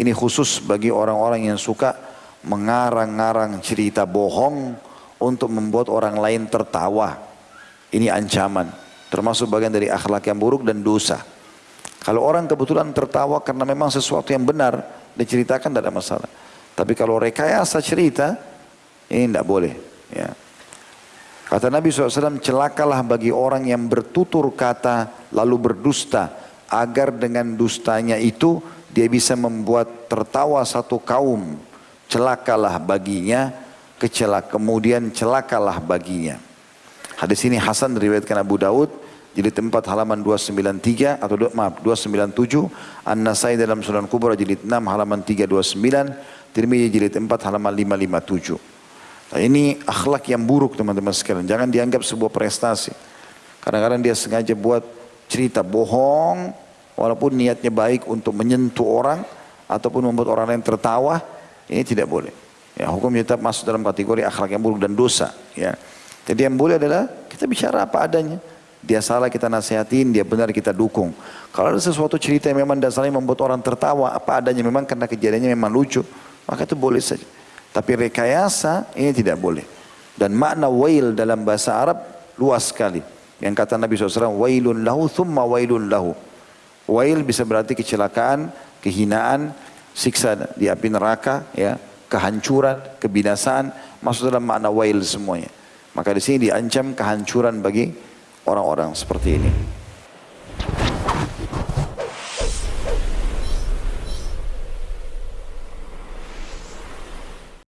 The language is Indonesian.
Ini khusus bagi orang-orang yang suka mengarang-arang cerita bohong untuk membuat orang lain tertawa. Ini ancaman. Termasuk bagian dari akhlak yang buruk dan dosa. Kalau orang kebetulan tertawa karena memang sesuatu yang benar, diceritakan tidak ada masalah. Tapi kalau rekayasa cerita, ini tidak boleh. Ya. Kata Nabi SAW, celakalah bagi orang yang bertutur kata lalu berdusta, agar dengan dustanya itu dia bisa membuat tertawa satu kaum. Celakalah baginya, kecelak kemudian celakalah baginya. Hadis ini Hasan diriwayatkan Abu Daud, jilid 4 halaman 293 atau maaf 297, An-Nasai dalam Sunan Kubra jilid 6 halaman 329, Tirmidzi jilid 4 halaman 557. Nah, ini akhlak yang buruk teman-teman sekalian. Jangan dianggap sebuah prestasi. Kadang-kadang dia sengaja buat cerita bohong, walaupun niatnya baik untuk menyentuh orang, ataupun membuat orang lain tertawa, ini tidak boleh. Ya, hukum tetap masuk dalam kategori akhlak yang buruk dan dosa. Ya. Jadi yang boleh adalah kita bicara apa adanya. Dia salah kita nasihatin, dia benar kita dukung. Kalau ada sesuatu cerita yang memang dasarnya membuat orang tertawa, apa adanya memang karena kejadiannya memang lucu, maka itu boleh saja. Tapi rekayasa ini tidak boleh. Dan makna wail dalam bahasa Arab luas sekali. Yang kata Nabi SAW, wailun lahu thumma wailun lahu. Wail bisa berarti kecelakaan, kehinaan, siksa di api neraka, ya, kehancuran, kebinasaan, masuk dalam makna wail semuanya. Maka di sini diancam kehancuran bagi orang-orang seperti ini.